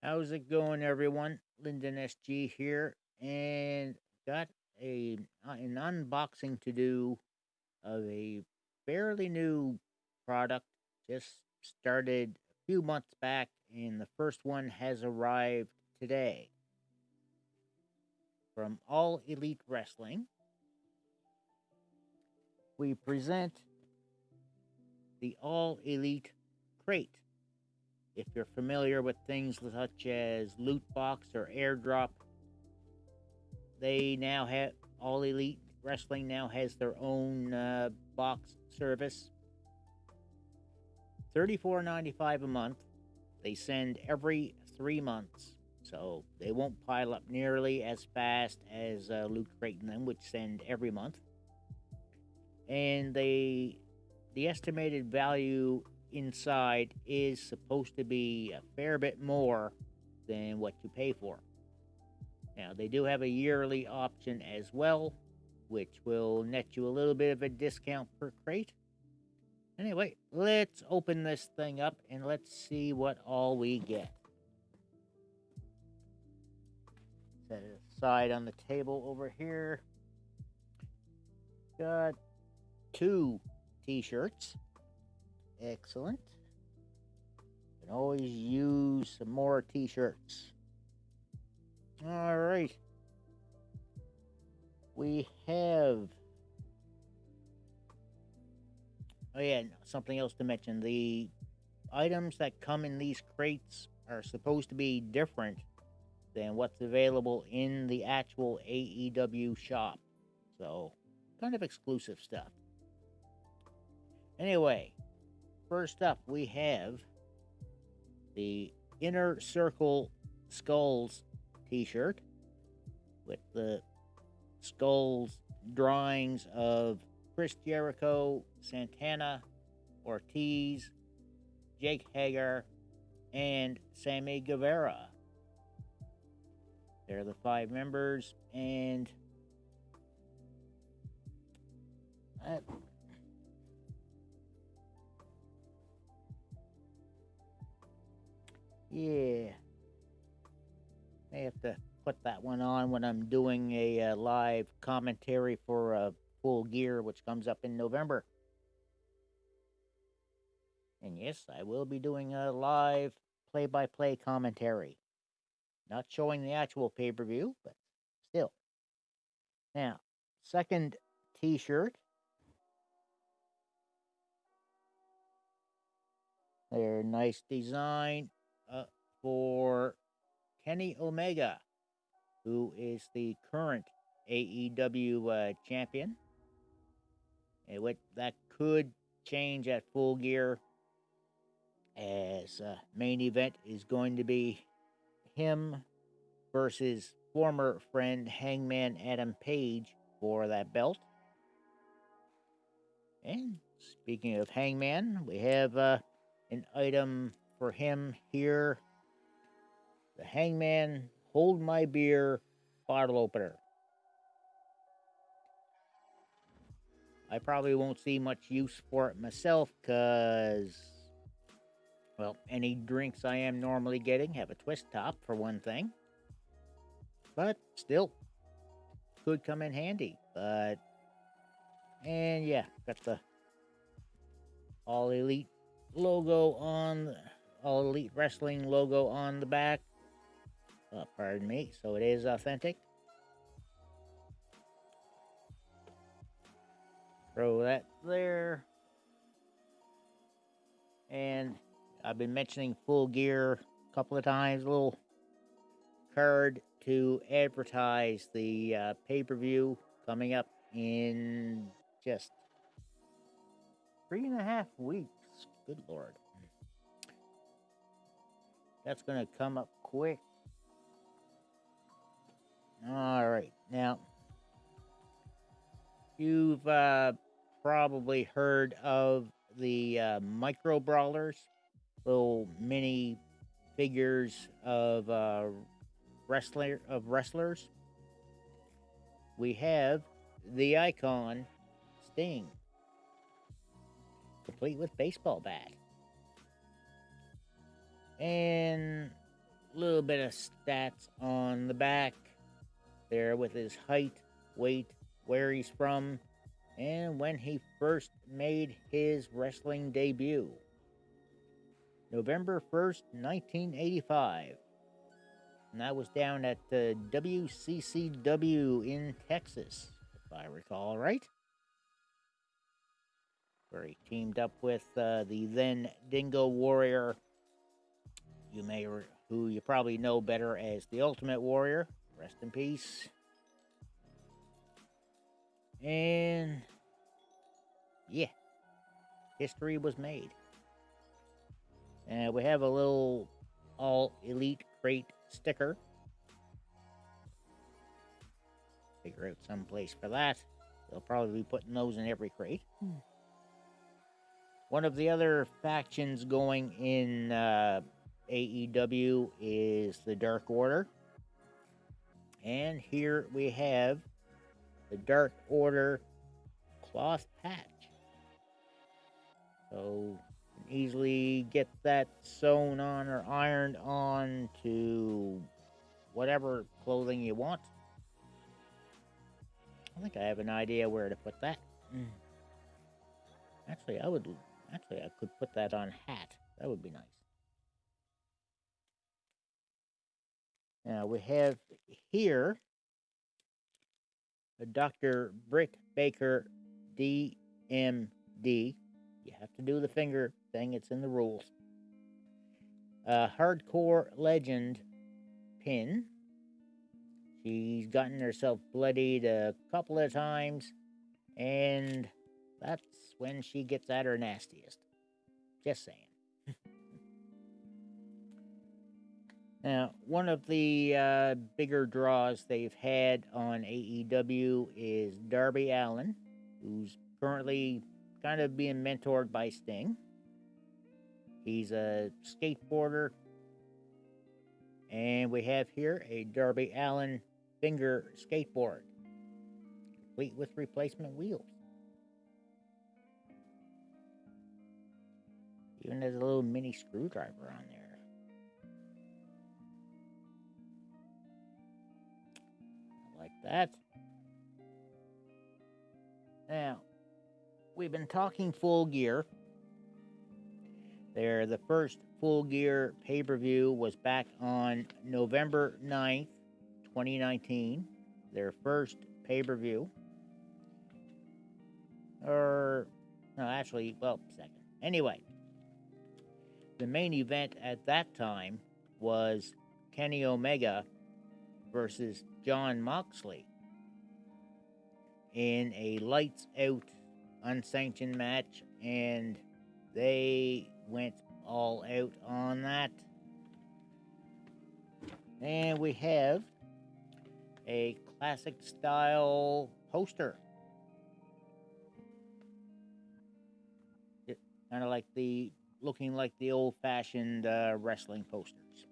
How's it going, everyone? Lyndon SG here, and got a uh, an unboxing to do of a fairly new product. Just started a few months back, and the first one has arrived today from All Elite Wrestling. We present the All Elite Crate. If you're familiar with things such as loot box or airdrop, they now have All Elite Wrestling now has their own uh, box service. $34.95 a month. They send every three months, so they won't pile up nearly as fast as uh, Loot Crate and them, which send every month. And they, the estimated value inside is supposed to be a fair bit more than what you pay for. Now, they do have a yearly option as well, which will net you a little bit of a discount per crate. Anyway, let's open this thing up and let's see what all we get. Set it aside on the table over here. Got two t-shirts. Excellent. Can always use some more t-shirts. All right. We have. Oh yeah, something else to mention. The items that come in these crates are supposed to be different than what's available in the actual AEW shop. So, kind of exclusive stuff. Anyway, First up, we have the Inner Circle Skulls t shirt with the skulls drawings of Chris Jericho, Santana, Ortiz, Jake Hager, and Sammy Guevara. They're the five members, and Yeah. May have to put that one on when I'm doing a uh, live commentary for uh, Full Gear, which comes up in November. And yes, I will be doing a live play by play commentary. Not showing the actual pay per view, but still. Now, second t shirt. Their nice design for Kenny Omega, who is the current AEW uh, champion. And what that could change at full gear as uh, main event is going to be him versus former friend Hangman Adam Page for that belt. And speaking of Hangman, we have uh, an item for him here. The Hangman Hold My Beer bottle opener. I probably won't see much use for it myself because, well, any drinks I am normally getting have a twist top for one thing. But still, could come in handy. But, and yeah, got the All Elite logo on all Elite Wrestling logo on the back. Oh, pardon me. So it is authentic. Throw that there. And I've been mentioning full gear a couple of times. A little card to advertise the uh, pay per view coming up in just three and a half weeks. Good lord. That's going to come up quick. All right. Now, you've uh, probably heard of the uh, micro brawlers, little mini figures of uh, wrestler of wrestlers. We have the icon Sting, complete with baseball bat. And a little bit of stats on the back there with his height, weight, where he's from, and when he first made his wrestling debut. November 1st, 1985. And that was down at the WCCW in Texas, if I recall right. Where he teamed up with uh, the then Dingo Warrior, you may, who you probably know better as the Ultimate Warrior. Rest in peace. And yeah, history was made. And we have a little all elite crate sticker. Figure out some place for that. They'll probably be putting those in every crate. Hmm. One of the other factions going in uh, AEW is the Dark Order. And here we have the Dark Order cloth patch. So easily get that sewn on or ironed on to whatever clothing you want. I think I have an idea where to put that. Mm. Actually, I would. Actually, I could put that on hat. That would be nice. Now we have here a Dr. Britt Baker DMD. You have to do the finger thing, it's in the rules. Uh, hardcore legend pin. She's gotten herself bloodied a couple of times, and that's when she gets at her nastiest. Just saying. now, one of the uh, bigger draws they've had on AEW is Darby Allin, who's currently kind of being mentored by Sting. He's a skateboarder. And we have here a Darby Allin finger skateboard, complete with replacement wheels. Even has a little mini screwdriver on there. That. Now, we've been talking full gear. There, the first full gear pay per view was back on November 9th, 2019. Their first pay per view. Or, er, no, actually, well, second. Anyway, the main event at that time was Kenny Omega versus Jon Moxley in a lights out unsanctioned match, and they went all out on that. And we have a classic style poster. Kind of like the looking like the old fashioned uh, wrestling posters.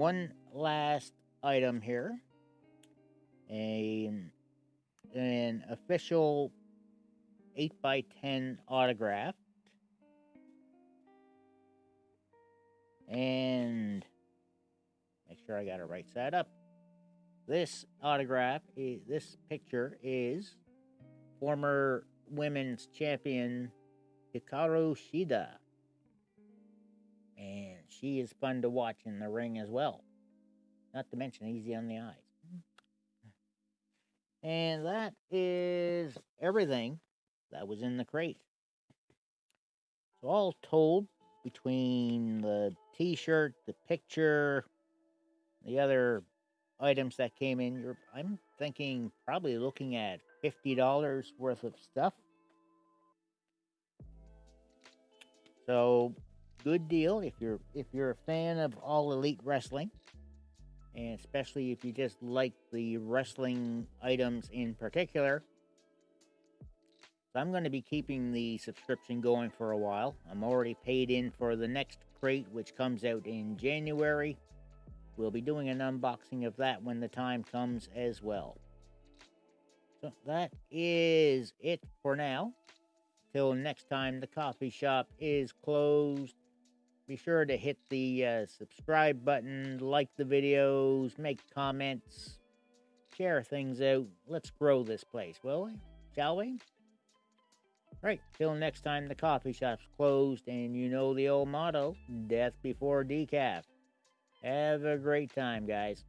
One last item here a, an official 8 by 10 autograph. And make sure I got it right side up. This autograph, is, this picture is former women's champion Hikaru Shida. And she is fun to watch in the ring as well. Not to mention easy on the eyes. And that is everything that was in the crate. So, all told, between the t shirt, the picture, the other items that came in, you're, I'm thinking probably looking at $50 worth of stuff. So, good deal if you're if you're a fan of all elite wrestling and especially if you just like the wrestling items in particular. So I'm going to be keeping the subscription going for a while. I'm already paid in for the next crate, which comes out in January. We'll be doing an unboxing of that when the time comes as well. So that is it for now. Till next time, the coffee shop is closed. Be sure to hit the uh, subscribe button, like the videos, make comments, share things out. Let's grow this place, will we? Shall we? Right, till next time, the coffee shop's closed, and you know the old motto death before decaf. Have a great time, guys.